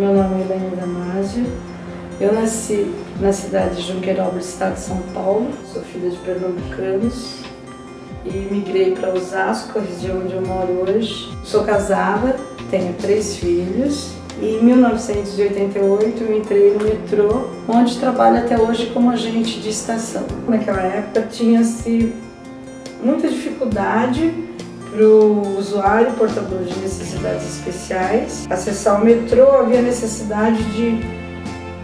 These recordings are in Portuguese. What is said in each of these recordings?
Meu nome é Helena Damasio. Eu nasci na cidade de Junqueirópolis, estado de São Paulo. Sou filha de pernambucanos e migrei para Osasco, a região onde eu moro hoje. Sou casada, tenho três filhos e em 1988 eu entrei no metrô, onde trabalho até hoje como agente de estação. Naquela época tinha-se muita dificuldade para o usuário portador de necessidades especiais acessar o metrô, havia necessidade de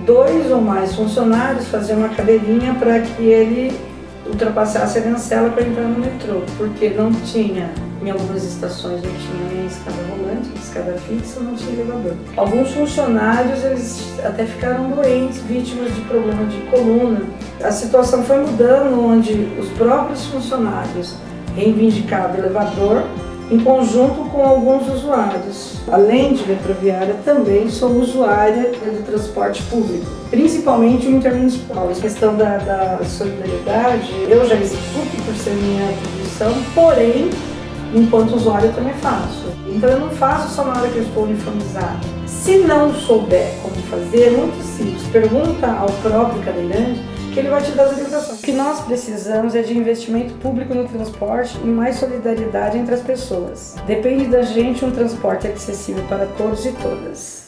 dois ou mais funcionários fazer uma cadeirinha para que ele ultrapassasse a cancela para entrar no metrô, porque não tinha, em algumas estações não tinha nem escada rolante, escada fixa, não tinha elevador. Alguns funcionários eles até ficaram doentes, vítimas de problema de coluna. A situação foi mudando, onde os próprios funcionários reivindicava elevador em conjunto com alguns usuários. Além de metroviária, também sou usuária do transporte público, principalmente o intermunicipal. A questão da, da solidariedade, eu já executo por ser minha atribuição, porém, enquanto usuário eu também faço. Então eu não faço só na hora que eu estou uniformizado. Se não souber como fazer, é muito simples. Pergunta ao próprio cadeirante que ele vai te dar as orientações. O que nós precisamos é de investimento público no transporte e mais solidariedade entre as pessoas. Depende da gente um transporte acessível para todos e todas.